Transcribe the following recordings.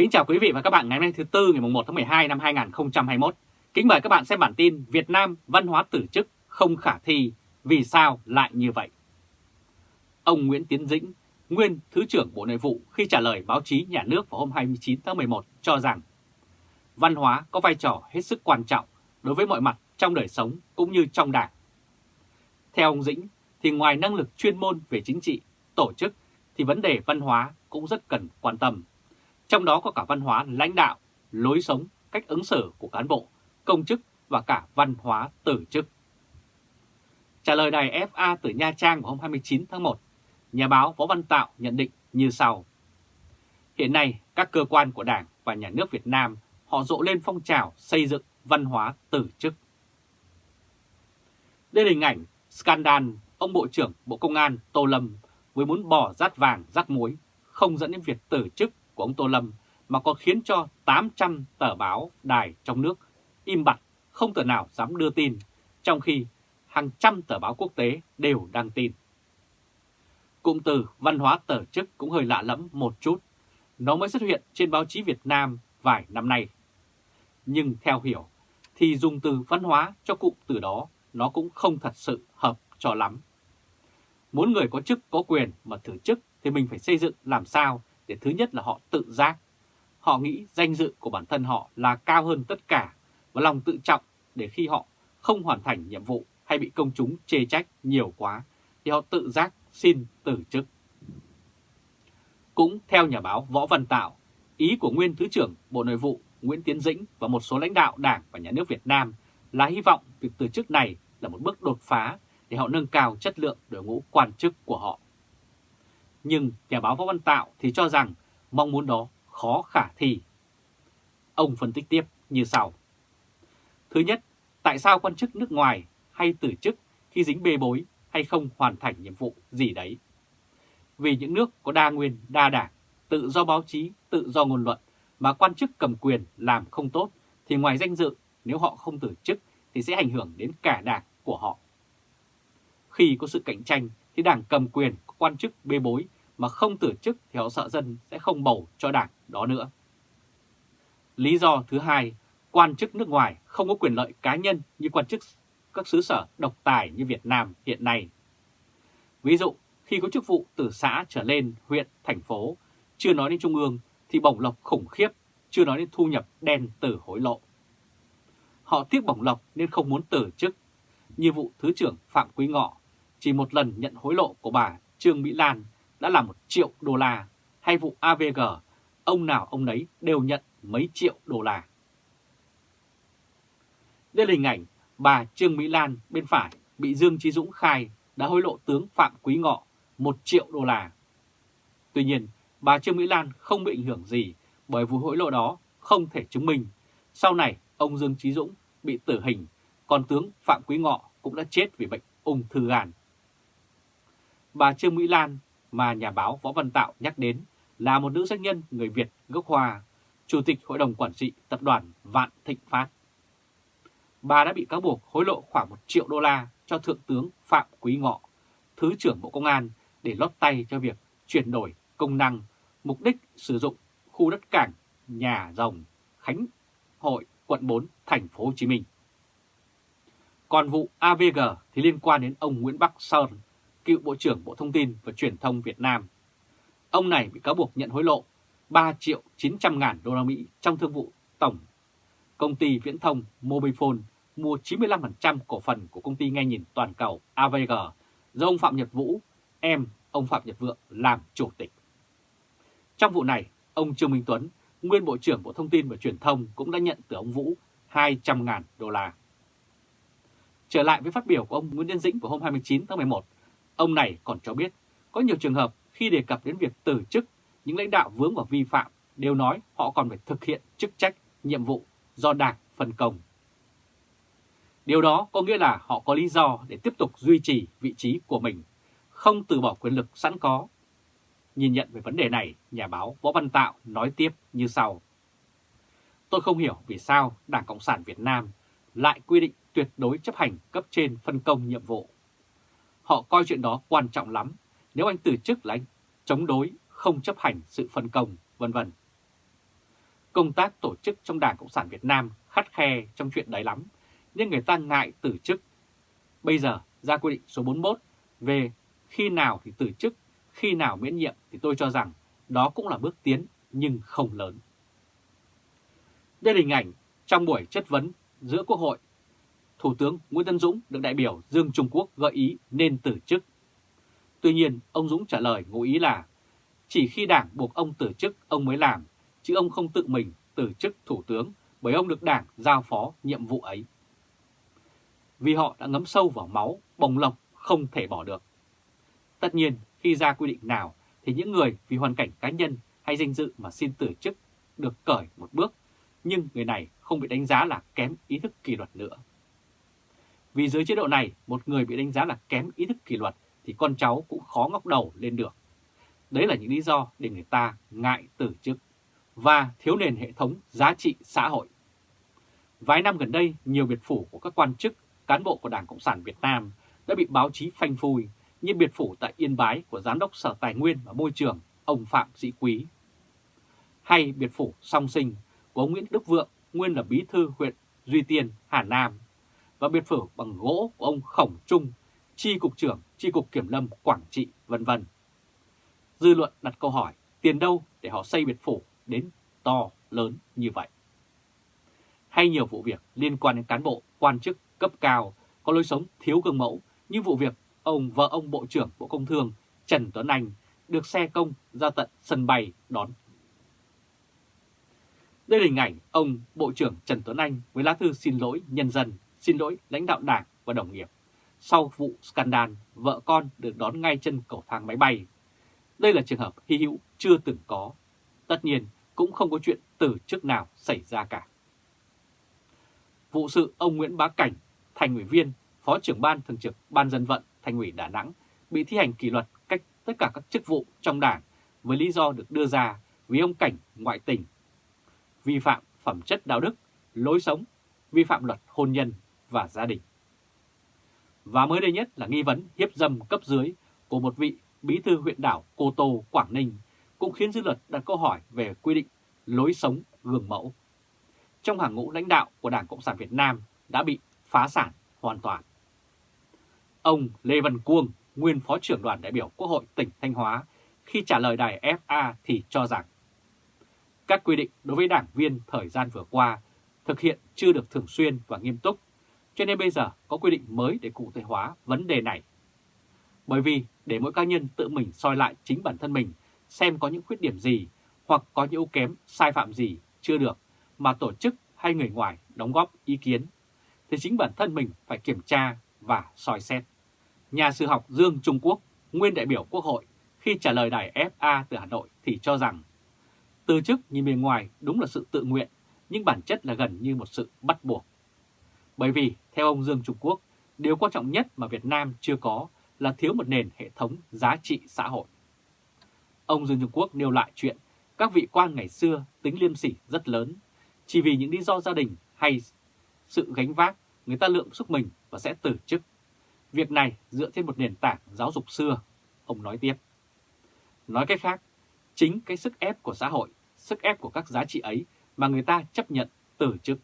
Kính chào quý vị và các bạn ngày hôm nay thứ Tư ngày 1 tháng 12 năm 2021. Kính mời các bạn xem bản tin Việt Nam văn hóa tử chức không khả thi, vì sao lại như vậy? Ông Nguyễn Tiến Dĩnh, nguyên Thứ trưởng Bộ Nội vụ khi trả lời báo chí nhà nước vào hôm 29 tháng 11 cho rằng văn hóa có vai trò hết sức quan trọng đối với mọi mặt trong đời sống cũng như trong đảng. Theo ông Dĩnh thì ngoài năng lực chuyên môn về chính trị, tổ chức thì vấn đề văn hóa cũng rất cần quan tâm. Trong đó có cả văn hóa lãnh đạo, lối sống, cách ứng xử của cán bộ, công chức và cả văn hóa tử chức. Trả lời đài FA từ Nha Trang vào hôm 29 tháng 1, nhà báo Võ Văn Tạo nhận định như sau. Hiện nay, các cơ quan của Đảng và Nhà nước Việt Nam họ rộ lên phong trào xây dựng văn hóa tử chức. Đây là hình ảnh scandal ông Bộ trưởng Bộ Công an Tô Lâm với muốn bỏ rát vàng rát muối, không dẫn đến việc tử chức của ông Tô Lâm mà còn khiến cho 800 tờ báo đài trong nước im bặt, không tờ nào dám đưa tin, trong khi hàng trăm tờ báo quốc tế đều đăng tin. Cụm từ văn hóa tờ chức cũng hơi lạ lẫm một chút, nó mới xuất hiện trên báo chí Việt Nam vài năm nay. Nhưng theo hiểu, thì dùng từ văn hóa cho cụm từ đó nó cũng không thật sự hợp cho lắm. Muốn người có chức có quyền mà thử chức thì mình phải xây dựng làm sao để thứ nhất là họ tự giác. Họ nghĩ danh dự của bản thân họ là cao hơn tất cả và lòng tự trọng để khi họ không hoàn thành nhiệm vụ hay bị công chúng chê trách nhiều quá thì họ tự giác xin từ chức. Cũng theo nhà báo Võ Văn Tạo, ý của nguyên Thứ trưởng Bộ Nội vụ Nguyễn Tiến Dĩnh và một số lãnh đạo Đảng và Nhà nước Việt Nam là hy vọng việc từ chức này là một bước đột phá để họ nâng cao chất lượng đội ngũ quan chức của họ. Nhưng nhà báo Võ Văn Tạo thì cho rằng mong muốn đó khó khả thi. Ông phân tích tiếp như sau. Thứ nhất, tại sao quan chức nước ngoài hay từ chức khi dính bê bối hay không hoàn thành nhiệm vụ gì đấy? Vì những nước có đa nguyên, đa đảng, tự do báo chí, tự do ngôn luận mà quan chức cầm quyền làm không tốt thì ngoài danh dự nếu họ không từ chức thì sẽ ảnh hưởng đến cả đảng của họ. Khi có sự cạnh tranh thì đảng cầm quyền quan chức bê bối mà không từ chức thì họ sợ dân sẽ không bầu cho đảng đó nữa. Lý do thứ hai, quan chức nước ngoài không có quyền lợi cá nhân như quan chức các xứ sở độc tài như Việt Nam hiện nay. Ví dụ, khi có chức vụ từ xã trở lên huyện, thành phố, chưa nói đến trung ương thì bổng lộc khủng khiếp, chưa nói đến thu nhập đen từ hối lộ. Họ tiếc bổng lộc nên không muốn từ chức. Như vụ Thứ trưởng Phạm Quý Ngọ, chỉ một lần nhận hối lộ của bà Trương Mỹ Lan đã là một triệu đô la, hay vụ AVG, ông nào ông nấy đều nhận mấy triệu đô la. Đây là hình ảnh bà Trương Mỹ Lan bên phải bị Dương Chí Dũng khai đã hối lộ tướng Phạm Quý Ngọ 1 triệu đô la. Tuy nhiên, bà Trương Mỹ Lan không bị ảnh hưởng gì bởi vụ hối lộ đó không thể chứng minh. Sau này, ông Dương Chí Dũng bị tử hình, còn tướng Phạm Quý Ngọ cũng đã chết vì bệnh ung thư gan. Bà Trương Mỹ Lan mà nhà báo Võ Văn Tạo nhắc đến là một nữ doanh nhân người Việt gốc Hoa, Chủ tịch Hội đồng Quản trị Tập đoàn Vạn Thịnh Phát. Bà đã bị cáo buộc hối lộ khoảng 1 triệu đô la cho Thượng tướng Phạm Quý Ngọ, Thứ trưởng Bộ Công an để lót tay cho việc chuyển đổi công năng, mục đích sử dụng khu đất cảng nhà rồng Khánh Hội, quận 4, thành phố Hồ Chí Minh. Còn vụ AVG thì liên quan đến ông Nguyễn Bắc Sơn, cựu Bộ trưởng Bộ Thông tin và Truyền thông Việt Nam. Ông này bị cáo buộc nhận hối lộ 3 triệu 900 ngàn đô la Mỹ trong thương vụ tổng công ty viễn thông Mobifone mua 95% cổ phần của công ty nghe nhìn toàn cầu AVG do ông Phạm Nhật Vũ, em ông Phạm Nhật Vượng làm chủ tịch. Trong vụ này, ông Trương Minh Tuấn, nguyên Bộ trưởng Bộ Thông tin và Truyền thông cũng đã nhận từ ông Vũ 200.000 đô la. Trở lại với phát biểu của ông Nguyễn Nhân Dĩnh vào hôm 29 tháng 11, ông này còn cho biết có nhiều trường hợp khi đề cập đến việc từ chức, những lãnh đạo vướng vào vi phạm đều nói họ còn phải thực hiện chức trách, nhiệm vụ do Đảng phân công. Điều đó có nghĩa là họ có lý do để tiếp tục duy trì vị trí của mình, không từ bỏ quyền lực sẵn có. Nhìn nhận về vấn đề này, nhà báo Võ Văn Tạo nói tiếp như sau. Tôi không hiểu vì sao Đảng Cộng sản Việt Nam lại quy định tuyệt đối chấp hành cấp trên phân công nhiệm vụ. Họ coi chuyện đó quan trọng lắm, nếu anh từ chức là anh chống đối, không chấp hành sự phân công, vân vân. công tác tổ chức trong Đảng Cộng sản Việt Nam khắt khe trong chuyện đấy lắm, nhưng người ta ngại từ chức. Bây giờ ra quy định số 41 về khi nào thì từ chức, khi nào miễn nhiệm thì tôi cho rằng đó cũng là bước tiến nhưng không lớn. Đây là hình ảnh trong buổi chất vấn giữa Quốc hội. Thủ tướng Nguyễn Tân Dũng được đại biểu Dương Trung Quốc gợi ý nên từ chức. Tuy nhiên, ông Dũng trả lời ngụ ý là chỉ khi đảng buộc ông từ chức ông mới làm, chứ ông không tự mình từ chức thủ tướng bởi ông được đảng giao phó nhiệm vụ ấy. Vì họ đã ngấm sâu vào máu, bồng lộc không thể bỏ được. Tất nhiên, khi ra quy định nào thì những người vì hoàn cảnh cá nhân hay danh dự mà xin từ chức được cởi một bước, nhưng người này không bị đánh giá là kém ý thức kỷ luật nữa. Vì dưới chế độ này, một người bị đánh giá là kém ý thức kỷ luật thì con cháu cũng khó ngóc đầu lên được. Đấy là những lý do để người ta ngại từ chức và thiếu nền hệ thống giá trị xã hội. Vài năm gần đây, nhiều biệt phủ của các quan chức, cán bộ của Đảng Cộng sản Việt Nam đã bị báo chí phanh phui như biệt phủ tại Yên Bái của Giám đốc Sở Tài nguyên và Môi trường ông Phạm Sĩ Quý, hay biệt phủ song sinh của ông Nguyễn Đức Vượng, nguyên là bí thư huyện Duy Tiên, Hà Nam, và biệt phủ bằng gỗ của ông Khổng Trung, chi cục trưởng chi cục kiểm lâm Quảng Trị, vân vân. Dư luận đặt câu hỏi tiền đâu để họ xây biệt phủ đến to lớn như vậy. Hay nhiều vụ việc liên quan đến cán bộ, quan chức cấp cao có lối sống thiếu gương mẫu như vụ việc ông vợ ông Bộ trưởng Bộ Công Thương Trần Tuấn Anh được xe công ra tận sân bay đón. Đây là hình ảnh ông Bộ trưởng Trần Tuấn Anh với lá thư xin lỗi nhân dân, xin lỗi lãnh đạo đảng và đồng nghiệp. Sau vụ scandal, vợ con được đón ngay chân cầu thang máy bay. Đây là trường hợp hy hữu chưa từng có. Tất nhiên, cũng không có chuyện từ trước nào xảy ra cả. Vụ sự ông Nguyễn Bá Cảnh, thành ủy viên, phó trưởng ban thường trực Ban dân vận thành ủy Đà Nẵng bị thi hành kỷ luật cách tất cả các chức vụ trong đảng với lý do được đưa ra vì ông Cảnh ngoại tình, vi phạm phẩm chất đạo đức, lối sống, vi phạm luật hôn nhân và gia đình. Và mới đây nhất là nghi vấn hiếp dâm cấp dưới của một vị bí thư huyện đảo Cô Tô, Quảng Ninh cũng khiến dư luận đặt câu hỏi về quy định lối sống gương mẫu. Trong hàng ngũ lãnh đạo của Đảng Cộng sản Việt Nam đã bị phá sản hoàn toàn. Ông Lê Văn Cuông, nguyên Phó trưởng đoàn đại biểu Quốc hội tỉnh Thanh Hóa, khi trả lời đài FA thì cho rằng các quy định đối với đảng viên thời gian vừa qua thực hiện chưa được thường xuyên và nghiêm túc, cho nên bây giờ có quy định mới để cụ thể hóa vấn đề này. Bởi vì để mỗi cá nhân tự mình soi lại chính bản thân mình xem có những khuyết điểm gì hoặc có những ưu kém, sai phạm gì chưa được mà tổ chức hay người ngoài đóng góp ý kiến, thì chính bản thân mình phải kiểm tra và soi xét. Nhà sư học Dương Trung Quốc, nguyên đại biểu Quốc hội, khi trả lời đài FA từ Hà Nội thì cho rằng từ chức nhìn bề ngoài đúng là sự tự nguyện, nhưng bản chất là gần như một sự bắt buộc. Bởi vì, theo ông Dương Trung Quốc, điều quan trọng nhất mà Việt Nam chưa có là thiếu một nền hệ thống giá trị xã hội. Ông Dương Trung Quốc nêu lại chuyện các vị quan ngày xưa tính liêm sỉ rất lớn, chỉ vì những lý do gia đình hay sự gánh vác, người ta lượng sức mình và sẽ từ chức. Việc này dựa trên một nền tảng giáo dục xưa, ông nói tiếp. Nói cách khác, chính cái sức ép của xã hội, sức ép của các giá trị ấy mà người ta chấp nhận từ chức.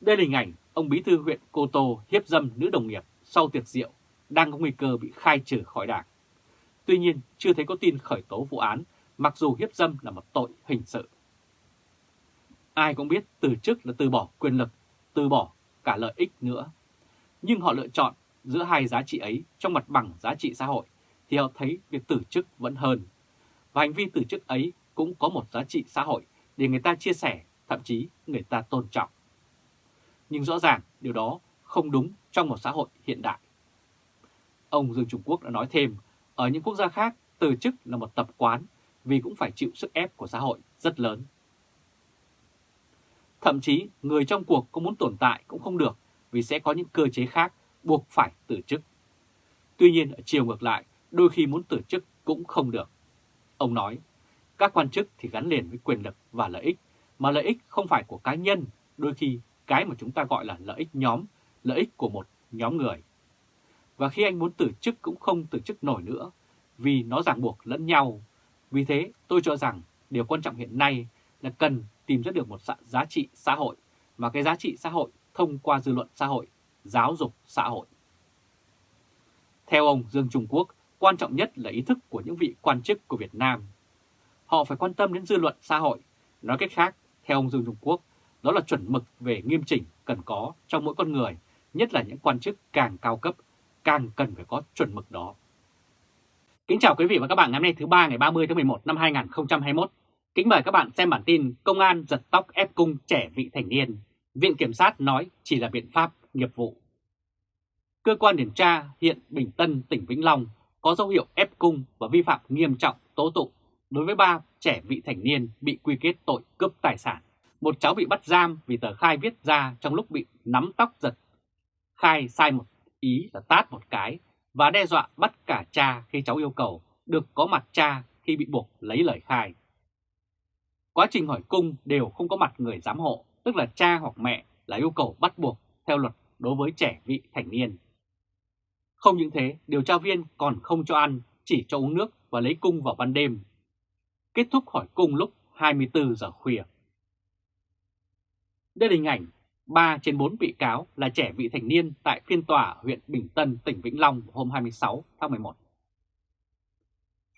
Đây là hình ảnh ông bí thư huyện Cô Tô hiếp dâm nữ đồng nghiệp sau tiệc rượu đang có nguy cơ bị khai trừ khỏi đảng. Tuy nhiên, chưa thấy có tin khởi tố vụ án, mặc dù hiếp dâm là một tội hình sự. Ai cũng biết từ chức là từ bỏ quyền lực, từ bỏ cả lợi ích nữa. Nhưng họ lựa chọn giữa hai giá trị ấy trong mặt bằng giá trị xã hội, thì họ thấy việc từ chức vẫn hơn. Và hành vi từ chức ấy cũng có một giá trị xã hội để người ta chia sẻ, thậm chí người ta tôn trọng. Nhưng rõ ràng điều đó không đúng trong một xã hội hiện đại. Ông Dương Trung Quốc đã nói thêm, ở những quốc gia khác, từ chức là một tập quán vì cũng phải chịu sức ép của xã hội rất lớn. Thậm chí, người trong cuộc có muốn tồn tại cũng không được vì sẽ có những cơ chế khác buộc phải từ chức. Tuy nhiên, ở chiều ngược lại, đôi khi muốn từ chức cũng không được. Ông nói, các quan chức thì gắn liền với quyền lực và lợi ích, mà lợi ích không phải của cá nhân, đôi khi cái mà chúng ta gọi là lợi ích nhóm, lợi ích của một nhóm người. Và khi anh muốn từ chức cũng không từ chức nổi nữa, vì nó ràng buộc lẫn nhau. Vì thế tôi cho rằng điều quan trọng hiện nay là cần tìm ra được một giá trị xã hội, mà cái giá trị xã hội thông qua dư luận xã hội, giáo dục xã hội. Theo ông Dương Trung Quốc, quan trọng nhất là ý thức của những vị quan chức của Việt Nam. Họ phải quan tâm đến dư luận xã hội. Nói cách khác, theo ông Dương Trung Quốc, đó là chuẩn mực về nghiêm chỉnh cần có trong mỗi con người, nhất là những quan chức càng cao cấp, càng cần phải có chuẩn mực đó. Kính chào quý vị và các bạn ngày hôm nay thứ ba ngày 30 tháng 11 năm 2021. Kính mời các bạn xem bản tin Công an giật tóc ép cung trẻ vị thành niên. Viện Kiểm sát nói chỉ là biện pháp nghiệp vụ. Cơ quan điều tra hiện Bình Tân, tỉnh Vĩnh Long có dấu hiệu ép cung và vi phạm nghiêm trọng tố tụng đối với ba trẻ vị thành niên bị quy kết tội cướp tài sản. Một cháu bị bắt giam vì tờ khai viết ra trong lúc bị nắm tóc giật. Khai sai một ý là tát một cái và đe dọa bắt cả cha khi cháu yêu cầu được có mặt cha khi bị buộc lấy lời khai. Quá trình hỏi cung đều không có mặt người giám hộ, tức là cha hoặc mẹ là yêu cầu bắt buộc theo luật đối với trẻ vị thành niên. Không những thế, điều tra viên còn không cho ăn, chỉ cho uống nước và lấy cung vào ban đêm. Kết thúc hỏi cung lúc 24 giờ khuya. Đây là hình ảnh 3 trên 4 bị cáo là trẻ vị thành niên tại phiên tòa huyện Bình Tân, tỉnh Vĩnh Long hôm 26 tháng 11.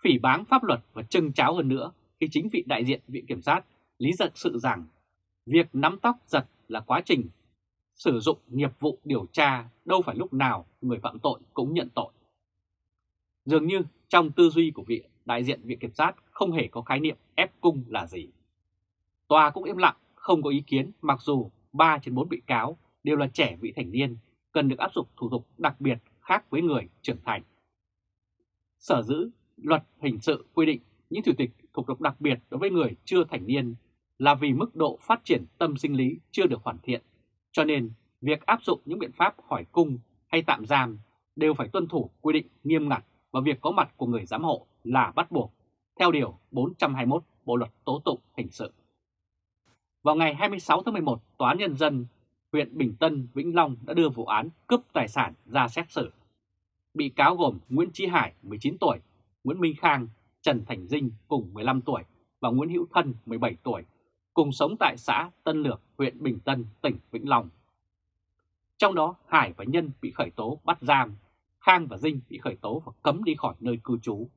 Phỉ báng pháp luật và trưng cháo hơn nữa khi chính vị đại diện Viện Kiểm sát lý giật sự rằng việc nắm tóc giật là quá trình sử dụng nghiệp vụ điều tra đâu phải lúc nào người phạm tội cũng nhận tội. Dường như trong tư duy của vị đại diện Viện Kiểm sát không hề có khái niệm ép cung là gì. Tòa cũng im lặng, không có ý kiến mặc dù 3 trên 4 bị cáo đều là trẻ vị thành niên, cần được áp dụng thủ tục đặc biệt khác với người trưởng thành. Sở dữ luật hình sự quy định những thủ tịch thủ tục đặc biệt đối với người chưa thành niên là vì mức độ phát triển tâm sinh lý chưa được hoàn thiện, cho nên việc áp dụng những biện pháp hỏi cung hay tạm giam đều phải tuân thủ quy định nghiêm ngặt và việc có mặt của người giám hộ là bắt buộc, theo Điều 421 Bộ Luật Tố Tụng Hình sự. Vào ngày 26 tháng 11, Tòa án Nhân dân huyện Bình Tân, Vĩnh Long đã đưa vụ án cướp tài sản ra xét xử. Bị cáo gồm Nguyễn Trí Hải, 19 tuổi, Nguyễn Minh Khang, Trần Thành Dinh cùng 15 tuổi và Nguyễn Hữu Thân, 17 tuổi, cùng sống tại xã Tân Lược, huyện Bình Tân, tỉnh Vĩnh Long. Trong đó, Hải và Nhân bị khởi tố bắt giam, Khang và Dinh bị khởi tố và cấm đi khỏi nơi cư trú.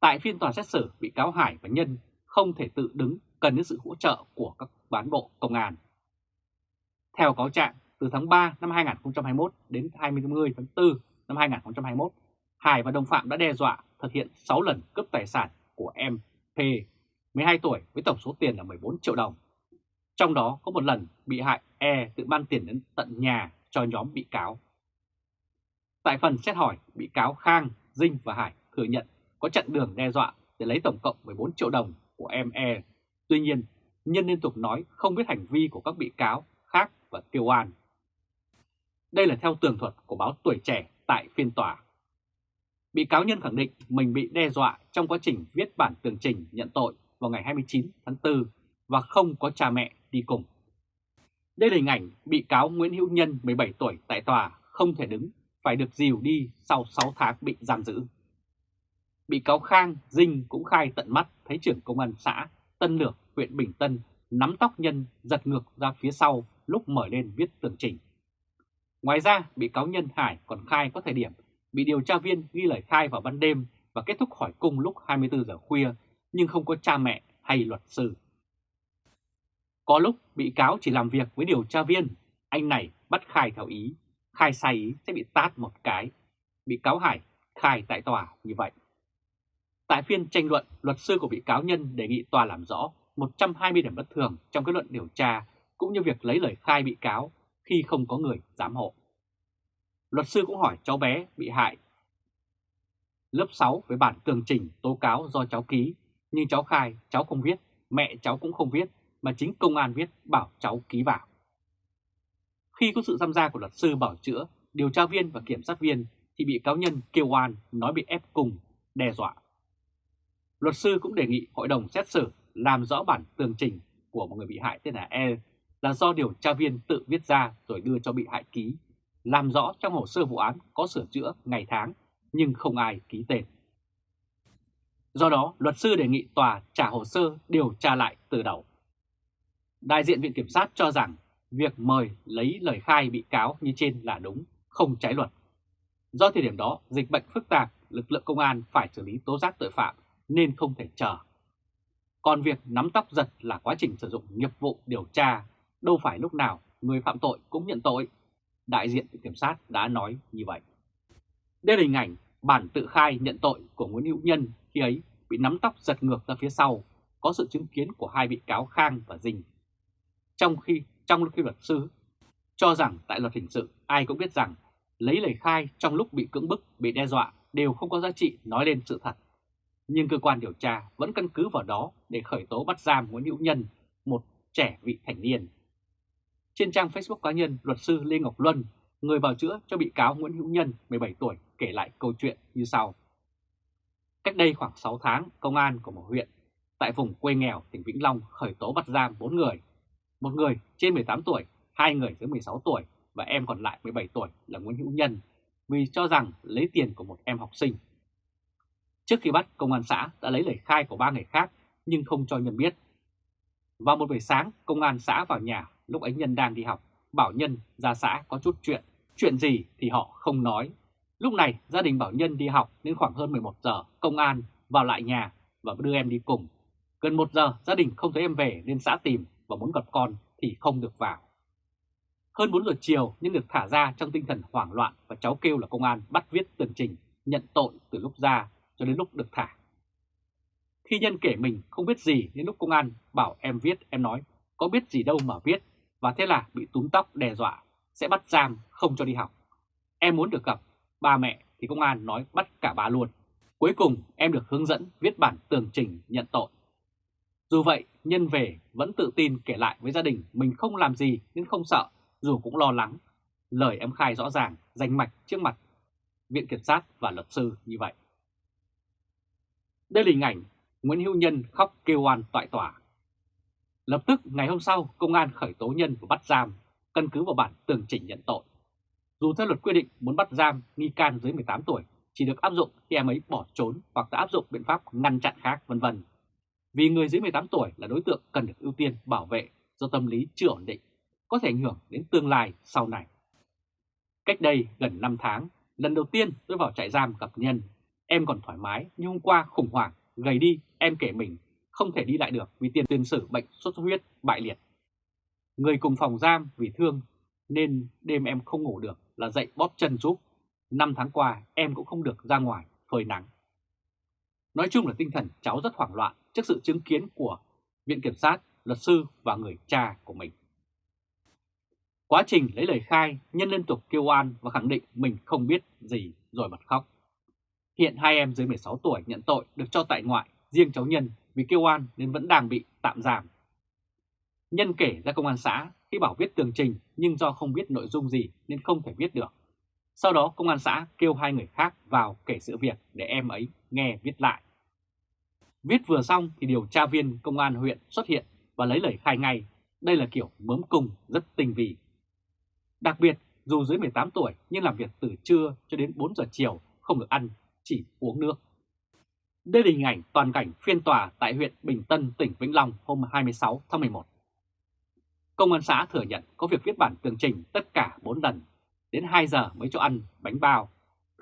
Tại phiên tòa xét xử, bị cáo Hải và Nhân không thể tự đứng cần đến sự hỗ trợ của các bán bộ công an. Theo cáo trạng, từ tháng 3 năm 2021 đến 20 tháng 4 năm 2021, Hải và đồng phạm đã đe dọa thực hiện 6 lần cướp tài sản của em P, 12 tuổi với tổng số tiền là 14 triệu đồng. Trong đó có một lần bị hại E tự ban tiền đến tận nhà cho nhóm bị cáo. Tại phần xét hỏi, bị cáo Khang, Dinh và Hải thừa nhận có chặn đường đe dọa để lấy tổng cộng 14 triệu đồng của em E Tuy nhiên, Nhân liên tục nói không biết hành vi của các bị cáo khác và kêu oan. Đây là theo tường thuật của báo Tuổi Trẻ tại phiên tòa. Bị cáo Nhân khẳng định mình bị đe dọa trong quá trình viết bản tường trình nhận tội vào ngày 29 tháng 4 và không có cha mẹ đi cùng. Đây là hình ảnh bị cáo Nguyễn Hữu Nhân 17 tuổi tại tòa không thể đứng, phải được dìu đi sau 6 tháng bị giam giữ. Bị cáo Khang, Dinh cũng khai tận mắt thấy trưởng công an xã Tân Lược, huyện Bình Tân nắm tóc Nhân giật ngược ra phía sau lúc mở lên viết tường trình. Ngoài ra, bị cáo Nhân Hải còn khai có thời điểm bị điều tra viên ghi lời khai vào ban đêm và kết thúc hỏi cung lúc 24 giờ khuya nhưng không có cha mẹ hay luật sư. Có lúc bị cáo chỉ làm việc với điều tra viên, anh này bắt khai theo ý, khai sai ý sẽ bị tát một cái. Bị cáo Hải khai tại tòa như vậy. Tại phiên tranh luận, luật sư của bị cáo Nhân đề nghị tòa làm rõ 120 điểm bất thường trong kết luận điều tra cũng như việc lấy lời khai bị cáo khi không có người giám hộ. Luật sư cũng hỏi cháu bé bị hại lớp 6 với bản tường trình tố cáo do cháu ký, nhưng cháu khai cháu không viết, mẹ cháu cũng không viết, mà chính công an viết bảo cháu ký vào. Khi có sự tham gia của luật sư bảo chữa, điều tra viên và kiểm sát viên thì bị cáo nhân kêu oan nói bị ép cùng, đe dọa. Luật sư cũng đề nghị hội đồng xét xử làm rõ bản tường trình của một người bị hại tên là E là do điều tra viên tự viết ra rồi đưa cho bị hại ký, làm rõ trong hồ sơ vụ án có sửa chữa ngày tháng nhưng không ai ký tên. Do đó, luật sư đề nghị tòa trả hồ sơ điều tra lại từ đầu. Đại diện Viện Kiểm sát cho rằng việc mời lấy lời khai bị cáo như trên là đúng, không trái luật. Do thời điểm đó, dịch bệnh phức tạp, lực lượng công an phải xử lý tố giác tội phạm nên không thể chờ. Còn việc nắm tóc giật là quá trình sử dụng nghiệp vụ điều tra, đâu phải lúc nào người phạm tội cũng nhận tội. Đại diện Viện Kiểm sát đã nói như vậy. Đây là hình ảnh bản tự khai nhận tội của Nguyễn Hữu Nhân khi ấy bị nắm tóc giật ngược ra phía sau, có sự chứng kiến của hai bị cáo Khang và Dinh. Trong khi trong khi luật sư cho rằng tại luật hình sự ai cũng biết rằng lấy lời khai trong lúc bị cưỡng bức, bị đe dọa đều không có giá trị nói lên sự thật. Nhưng cơ quan điều tra vẫn căn cứ vào đó để khởi tố bắt giam Nguyễn Hữu Nhân, một trẻ vị thành niên. Trên trang Facebook cá nhân, luật sư Lê Ngọc Luân, người bào chữa cho bị cáo Nguyễn Hữu Nhân 17 tuổi kể lại câu chuyện như sau. Cách đây khoảng 6 tháng, công an của một huyện tại vùng quê nghèo tỉnh Vĩnh Long khởi tố bắt giam 4 người. Một người trên 18 tuổi, hai người dưới 16 tuổi và em còn lại 17 tuổi là Nguyễn Hữu Nhân vì cho rằng lấy tiền của một em học sinh. Trước khi bắt, công an xã đã lấy lời khai của ba người khác nhưng không cho Nhân biết. Vào một buổi sáng, công an xã vào nhà lúc ấy Nhân đang đi học, bảo Nhân ra xã có chút chuyện. Chuyện gì thì họ không nói. Lúc này gia đình bảo Nhân đi học đến khoảng hơn 11 giờ, công an vào lại nhà và đưa em đi cùng. Gần 1 giờ gia đình không thấy em về nên xã tìm và muốn gặp con thì không được vào. Hơn 4 giờ chiều nhưng được thả ra trong tinh thần hoảng loạn và cháu kêu là công an bắt viết tường trình nhận tội từ lúc ra cho đến lúc được thả. Khi nhân kể mình không biết gì đến lúc công an bảo em viết, em nói có biết gì đâu mà viết và thế là bị túm tóc đe dọa, sẽ bắt giam không cho đi học. Em muốn được gặp ba mẹ thì công an nói bắt cả bà luôn. Cuối cùng em được hướng dẫn viết bản tường trình nhận tội. Dù vậy, nhân về vẫn tự tin kể lại với gia đình mình không làm gì nên không sợ, dù cũng lo lắng. Lời em khai rõ ràng, danh mạch trước mặt Viện Kiểm sát và luật sư như vậy. Đây là hình ảnh Nguyễn Hữu Nhân khóc kêu oan tại tòa. Lập tức ngày hôm sau, công an khởi tố Nhân và bắt giam, căn cứ vào bản tường trình nhận tội. Dù theo luật quy định muốn bắt giam nghi can dưới 18 tuổi chỉ được áp dụng khi em ấy bỏ trốn hoặc đã áp dụng biện pháp ngăn chặn khác vân vân. Vì người dưới 18 tuổi là đối tượng cần được ưu tiên bảo vệ do tâm lý chưa ổn định, có thể ảnh hưởng đến tương lai sau này. Cách đây gần 5 tháng, lần đầu tiên tôi vào trại giam gặp Nhân, em còn thoải mái nhưng hôm qua khủng hoảng, gầy đi, em kể mình không thể đi lại được vì tiền tiền sử bệnh sốt xuất huyết bại liệt. Người cùng phòng giam vì thương nên đêm em không ngủ được là dậy bóp chân giúp. Năm tháng qua em cũng không được ra ngoài phơi nắng. Nói chung là tinh thần cháu rất hoảng loạn trước sự chứng kiến của Viện Kiểm sát, luật sư và người cha của mình. Quá trình lấy lời khai, Nhân liên tục kêu oan và khẳng định mình không biết gì rồi bật khóc. Hiện hai em dưới 16 tuổi nhận tội được cho tại ngoại, riêng cháu Nhân vì kêu oan nên vẫn đang bị tạm giam. Nhân kể ra công an xã khi bảo viết tường trình nhưng do không biết nội dung gì nên không thể viết được. Sau đó công an xã kêu hai người khác vào kể sự việc để em ấy nghe viết lại. Viết vừa xong thì điều tra viên công an huyện xuất hiện và lấy lời khai ngay. Đây là kiểu mớm cung rất tinh vi. Đặc biệt, dù dưới 18 tuổi nhưng làm việc từ trưa cho đến 4 giờ chiều không được ăn, chỉ uống nước. Đây là hình ảnh toàn cảnh phiên tòa tại huyện Bình Tân, tỉnh Vĩnh Long hôm 26 tháng 11. Công an xã thừa nhận có việc viết bản tường trình tất cả 4 lần, đến 2 giờ mới cho ăn bánh bao,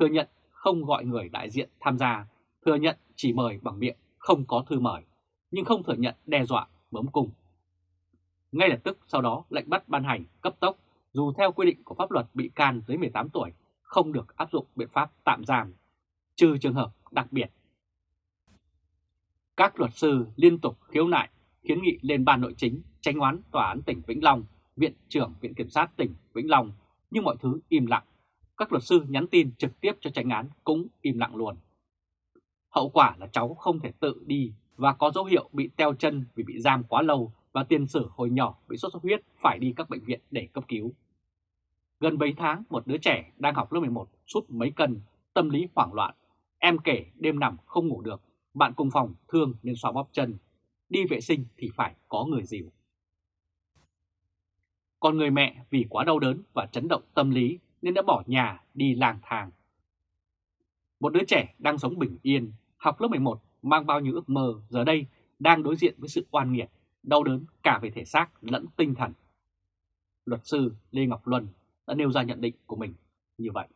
thừa nhận không gọi người đại diện tham gia, thừa nhận chỉ mời bằng miệng, không có thư mời, nhưng không thừa nhận đe dọa, bấm cung. Ngay lập tức sau đó lệnh bắt ban hành cấp tốc, dù theo quy định của pháp luật bị can dưới 18 tuổi không được áp dụng biện pháp tạm giam, trừ trường hợp đặc biệt. Các luật sư liên tục khiếu nại, kiến nghị lên ban nội chính tranh oán Tòa án tỉnh Vĩnh Long, Viện trưởng Viện Kiểm sát tỉnh Vĩnh Long, nhưng mọi thứ im lặng. Các luật sư nhắn tin trực tiếp cho tranh án cũng im lặng luôn. Hậu quả là cháu không thể tự đi và có dấu hiệu bị teo chân vì bị giam quá lâu và tiền sử hồi nhỏ bị sốt xuất huyết phải đi các bệnh viện để cấp cứu. Gần 7 tháng, một đứa trẻ đang học lớp 11 sút mấy cân, tâm lý hoảng loạn. Em kể đêm nằm không ngủ được, bạn cùng phòng thương nên xoa bóp chân. Đi vệ sinh thì phải có người dìu. Còn người mẹ vì quá đau đớn và chấn động tâm lý nên đã bỏ nhà đi lang thang. Một đứa trẻ đang sống bình yên, học lớp 11 mang bao nhiêu ước mơ giờ đây đang đối diện với sự oan nghiệt, đau đớn cả về thể xác lẫn tinh thần. Luật sư Lê Ngọc Luân đã nêu ra nhận định của mình như vậy.